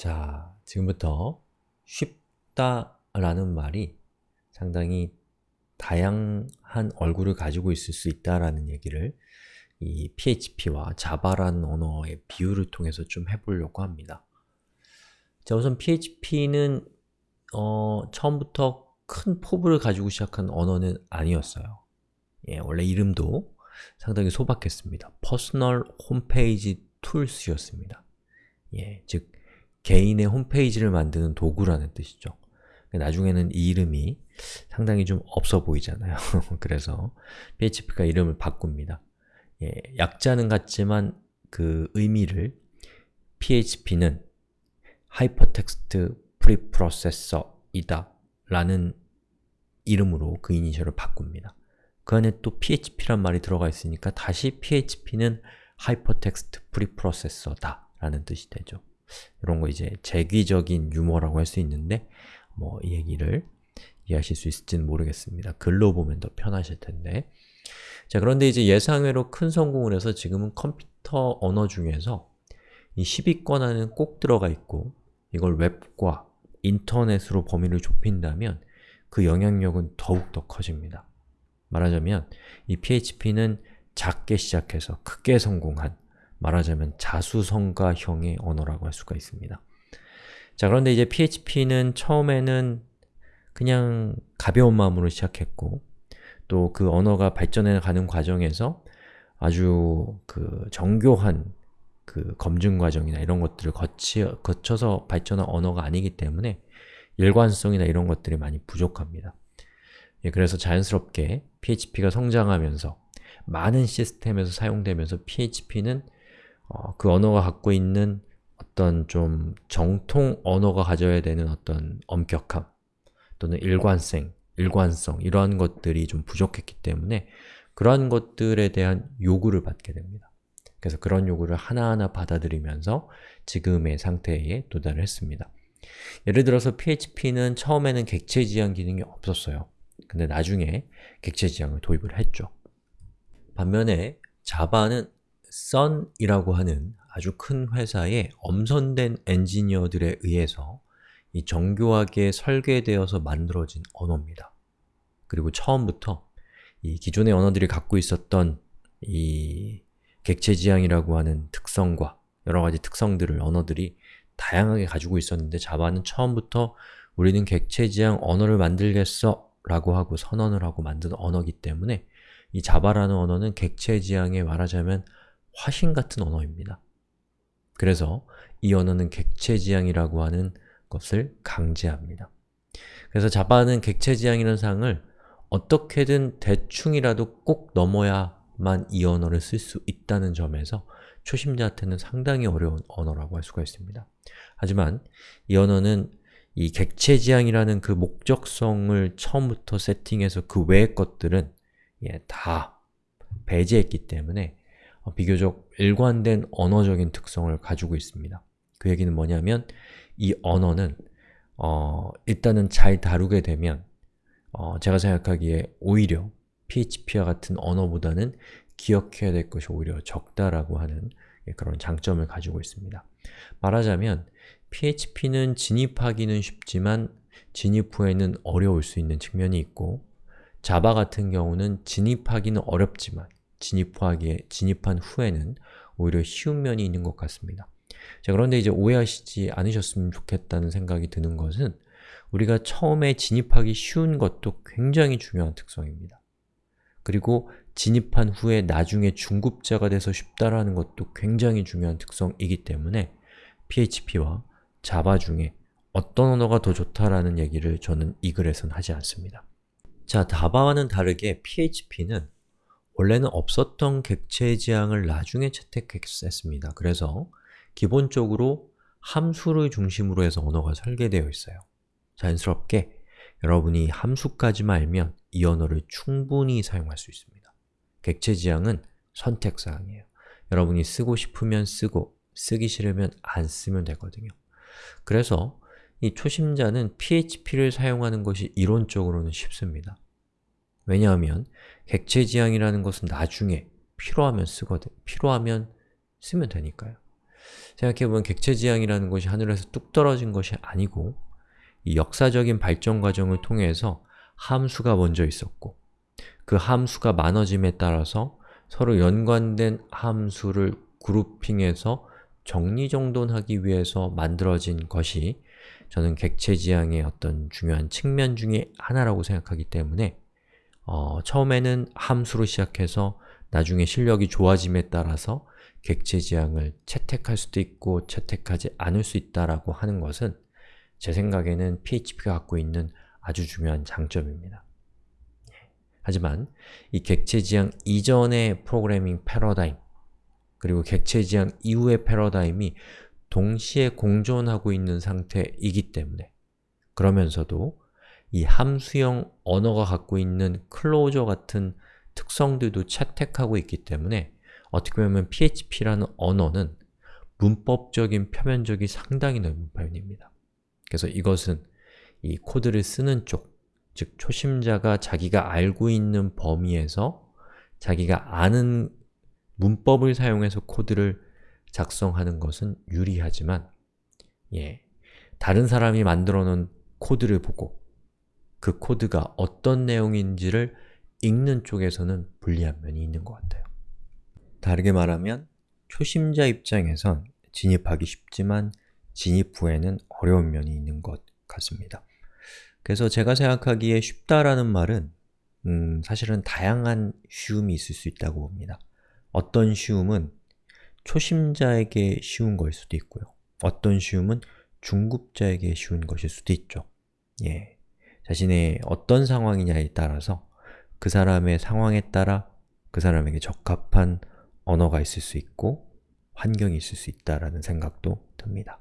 자, 지금부터 쉽다라는 말이 상당히 다양한 얼굴을 가지고 있을 수 있다라는 얘기를 이 PHP와 자바라는 언어의 비유를 통해서 좀 해보려고 합니다. 자, 우선 PHP는 어, 처음부터 큰 포부를 가지고 시작한 언어는 아니었어요. 예, 원래 이름도 상당히 소박했습니다. Personal Homepage Tools였습니다. 예, 즉 개인의 홈페이지를 만드는 도구라는 뜻이죠. 나중에는 이 이름이 상당히 좀 없어 보이잖아요. 그래서 PHP가 이름을 바꿉니다. 예, 약자는 같지만 그 의미를 PHP는 Hypertext Preprocessor이다 라는 이름으로 그 이니셜을 바꿉니다. 그 안에 또 PHP란 말이 들어가 있으니까 다시 PHP는 Hypertext Preprocessor다 라는 뜻이 되죠. 이런 거 이제 재귀적인 유머라고 할 수 있는데 뭐 이 얘기를 이해하실 수 있을지는 모르겠습니다. 글로 보면 더 편하실 텐데 자 그런데 이제 예상외로 큰 성공을 해서 지금은 컴퓨터 언어 중에서 이 10위권 안에는 꼭 들어가 있고 이걸 웹과 인터넷으로 범위를 좁힌다면 그 영향력은 더욱 더 커집니다. 말하자면 이 PHP는 작게 시작해서 크게 성공한 말하자면 자수성가형의 언어라고 할 수가 있습니다. 자 그런데 이제 PHP는 처음에는 그냥 가벼운 마음으로 시작했고 또 그 언어가 발전해 가는 과정에서 아주 그 정교한 그 검증 과정이나 이런 것들을 거치, 거쳐서 발전한 언어가 아니기 때문에 일관성이나 이런 것들이 많이 부족합니다. 예, 그래서 자연스럽게 PHP가 성장하면서 많은 시스템에서 사용되면서 PHP는 어, 그 언어가 갖고 있는 어떤 좀 정통 언어가 가져야 되는 어떤 엄격함 또는 일관성, 일관성 이러한 것들이 좀 부족했기 때문에 그러한 것들에 대한 요구를 받게 됩니다. 그래서 그런 요구를 하나하나 받아들이면서 지금의 상태에 도달을 했습니다. 예를 들어서 PHP는 처음에는 객체 지향 기능이 없었어요. 근데 나중에 객체 지향을 도입을 했죠. 반면에 자바는 Sun이라고 하는 아주 큰 회사의 엄선된 엔지니어들에 의해서 이 정교하게 설계되어서 만들어진 언어입니다. 그리고 처음부터 이 기존의 언어들이 갖고 있었던 이 객체지향이라고 하는 특성과 여러가지 특성들을 언어들이 다양하게 가지고 있었는데 자바는 처음부터 우리는 객체지향 언어를 만들겠어 라고 하고 선언을 하고 만든 언어이기 때문에 이 자바라는 언어는 객체지향에 말하자면 화신 같은 언어입니다. 그래서 이 언어는 객체지향이라고 하는 것을 강제합니다. 그래서 자바는 객체지향이라는 상을 어떻게든 대충이라도 꼭 넘어야만 이 언어를 쓸 수 있다는 점에서 초심자한테는 상당히 어려운 언어라고 할 수가 있습니다. 하지만 이 언어는 이 객체지향이라는 그 목적성을 처음부터 세팅해서 그 외의 것들은 예, 다 배제했기 때문에 어, 비교적 일관된 언어적인 특성을 가지고 있습니다. 그 얘기는 뭐냐면 이 언어는 어, 일단은 잘 다루게 되면 어, 제가 생각하기에 오히려 PHP와 같은 언어보다는 기억해야 될 것이 오히려 적다라고 하는 예, 그런 장점을 가지고 있습니다. 말하자면 PHP는 진입하기는 쉽지만 진입 후에는 어려울 수 있는 측면이 있고 자바 같은 경우는 진입하기는 어렵지만 진입하기에, 진입한 후에는 오히려 쉬운 면이 있는 것 같습니다. 자, 그런데 이제 오해하시지 않으셨으면 좋겠다는 생각이 드는 것은 우리가 처음에 진입하기 쉬운 것도 굉장히 중요한 특성입니다. 그리고 진입한 후에 나중에 중급자가 돼서 쉽다라는 것도 굉장히 중요한 특성이기 때문에 PHP와 자바 중에 어떤 언어가 더 좋다라는 얘기를 저는 이 글에선 하지 않습니다. 자, 자바와는 다르게 PHP는 원래는 없었던 객체 지향을 나중에 채택했습니다. 그래서 기본적으로 함수를 중심으로 해서 언어가 설계되어 있어요. 자연스럽게 여러분이 함수까지만 알면 이 언어를 충분히 사용할 수 있습니다. 객체 지향은 선택사항이에요. 여러분이 쓰고 싶으면 쓰고, 쓰기 싫으면 안 쓰면 되거든요. 그래서 이 초심자는 PHP를 사용하는 것이 이론적으로는 쉽습니다. 왜냐하면 객체 지향이라는 것은 나중에 필요하면 쓰거든, 필요하면 쓰면 되니까요. 생각해보면 객체 지향이라는 것이 하늘에서 뚝 떨어진 것이 아니고 이 역사적인 발전 과정을 통해서 함수가 먼저 있었고 그 함수가 많아짐에 따라서 서로 연관된 함수를 그룹핑해서 정리정돈하기 위해서 만들어진 것이 저는 객체 지향의 어떤 중요한 측면 중에 하나라고 생각하기 때문에 어, 처음에는 함수로 시작해서 나중에 실력이 좋아짐에 따라서 객체지향을 채택할 수도 있고 채택하지 않을 수 있다라고 하는 것은 제 생각에는 PHP가 갖고 있는 아주 중요한 장점입니다. 하지만 이 객체지향 이전의 프로그래밍 패러다임 그리고 객체지향 이후의 패러다임이 동시에 공존하고 있는 상태이기 때문에 그러면서도 이 함수형 언어가 갖고 있는 클로저 같은 특성들도 채택하고 있기 때문에 어떻게 보면 PHP라는 언어는 문법적인 표면적이 상당히 넓은 편입니다. 그래서 이것은 이 코드를 쓰는 쪽, 즉 초심자가 자기가 알고 있는 범위에서 자기가 아는 문법을 사용해서 코드를 작성하는 것은 유리하지만 예, 다른 사람이 만들어 놓은 코드를 보고 그 코드가 어떤 내용인지를 읽는 쪽에서는 불리한 면이 있는 것 같아요. 다르게 말하면 초심자 입장에선 진입하기 쉽지만 진입 후에는 어려운 면이 있는 것 같습니다. 그래서 제가 생각하기에 쉽다라는 말은 음, 사실은 다양한 쉬움이 있을 수 있다고 봅니다. 어떤 쉬움은 초심자에게 쉬운 것일 수도 있고요. 어떤 쉬움은 중급자에게 쉬운 것일 수도 있죠. 예, 자신의 어떤 상황이냐에 따라서 그 사람의 상황에 따라 그 사람에게 적합한 언어가 있을 수 있고 환경이 있을 수 있다라는 생각도 듭니다.